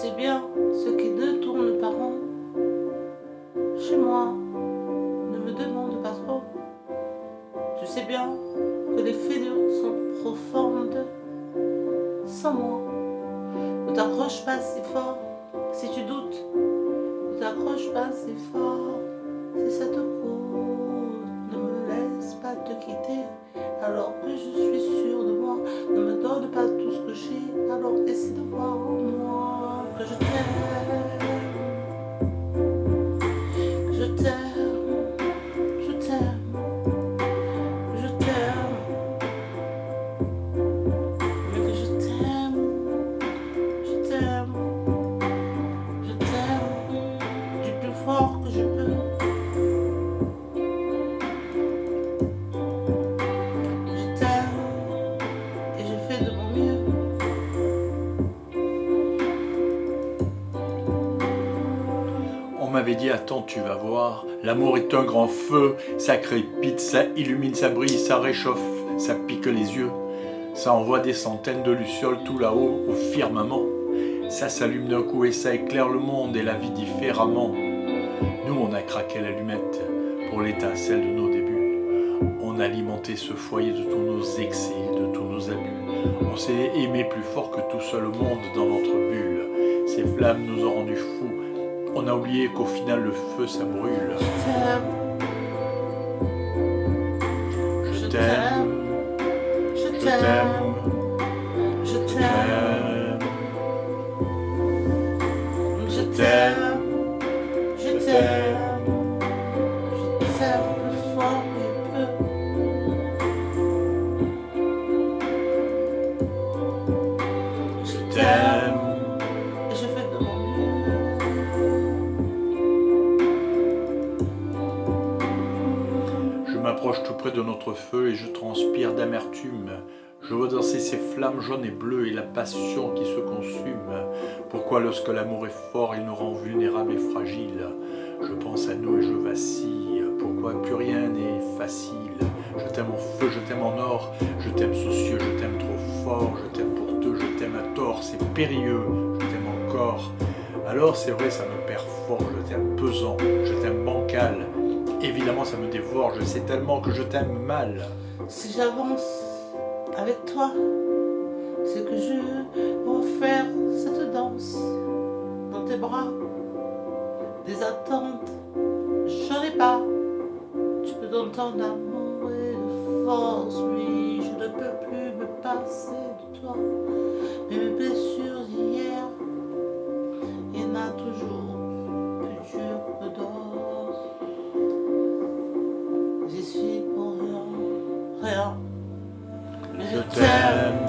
sais bien ce qui détourne par an. Chez moi, ne me demande pas trop. Tu sais bien que les fêlures sont profondes. Sans moi, ne t'accroche pas si fort. Si tu doutes, ne t'accroche pas si fort. Si ça te coûte, ne me laisse pas te quitter alors que je dit, attends, tu vas voir, l'amour est un grand feu, ça crépite, ça illumine, ça brille, ça réchauffe, ça pique les yeux, ça envoie des centaines de lucioles tout là-haut, au firmament. Ça s'allume d'un coup et ça éclaire le monde et la vie différemment. Nous, on a craqué l'allumette pour l'étincelle de nos débuts. On a alimenté ce foyer de tous nos excès, de tous nos abus. On s'est aimé plus fort que tout seul au monde dans notre bulle. Ces flammes nous ont rendus fous. On a oublié qu'au final le feu ça brûle. Je t'aime, Je t'aime, je t'aime, je t'aime, je t'aime, je t'aime, m'approche tout près de notre feu et je transpire d'amertume. Je vois danser ces flammes jaunes et bleues et la passion qui se consume. Pourquoi lorsque l'amour est fort, il nous rend vulnérables et fragiles? Je pense à nous et je vacille. Pourquoi plus rien n'est facile? Je t'aime en feu, je t'aime en or, je t'aime soucieux, je t'aime trop fort, je t'aime pour deux, je t'aime à tort, c'est périlleux, je t'aime encore. Alors c'est vrai, ça me perd fort, je t'aime pesant, je t'aime bancal. Évidemment, ça me dévore, je sais tellement que je t'aime mal. Si j'avance avec toi, c'est que je vais faire cette danse dans tes bras. Des attentes, j'en ai pas. Tu me donnes ton amour et de force, oui, je ne peux plus me passer de toi. Mais mes blessures rien. Mais Je t'aime,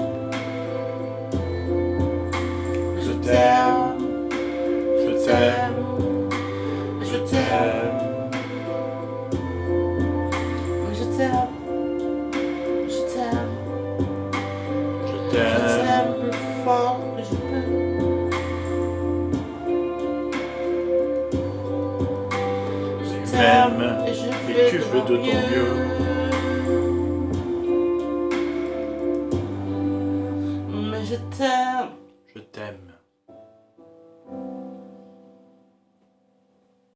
je je t'aime, t'aime, je t'aime, je t'aime, t'aime, je t'aime, je t'aime, je je t'aime. t'aime plus fort que je peux. Je Tu m'aimes et je fais tu de fais mon de ton mieux. Mais je t'aime. Je t'aime.